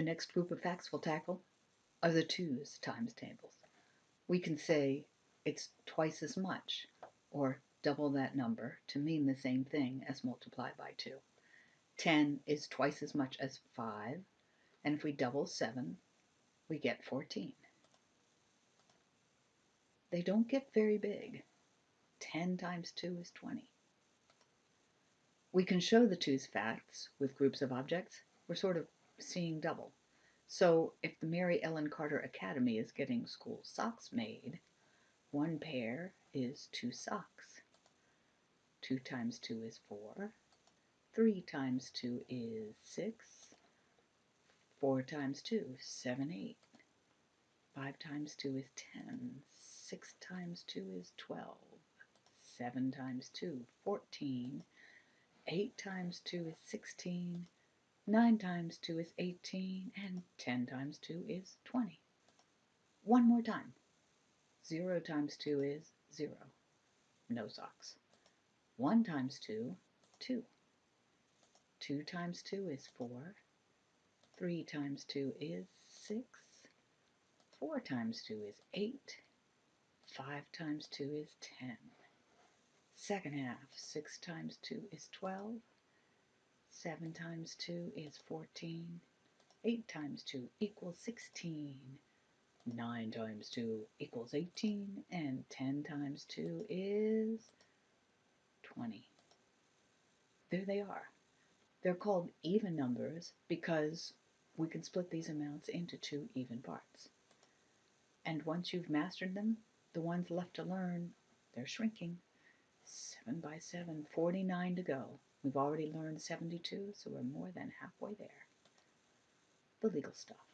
The next group of facts we'll tackle are the twos times tables. We can say it's twice as much, or double that number, to mean the same thing as multiply by 2. 10 is twice as much as 5, and if we double 7, we get 14. They don't get very big. 10 times 2 is 20. We can show the twos facts with groups of objects. We're sort of seeing double. So if the Mary Ellen Carter Academy is getting school socks made, one pair is two socks. 2 times 2 is 4. 3 times 2 is 6. 4 times 2, 7, 8. 5 times 2 is 10. 6 times 2 is 12. 7 times 2, 14. 8 times 2 is 16. 9 times 2 is 18. And 10 times 2 is 20. One more time. 0 times 2 is 0. No socks. 1 times 2, 2. 2 times 2 is 4. 3 times 2 is 6. 4 times 2 is 8. 5 times 2 is 10. Second half, 6 times 2 is 12. 7 times 2 is 14. 8 times 2 equals 16. 9 times 2 equals 18. And 10 times 2 is 20. There they are. They're called even numbers because we can split these amounts into two even parts. And once you've mastered them, the ones left to learn, they're shrinking. 7 by 7, 49 to go. We've already learned 72, so we're more than halfway there. The legal stuff.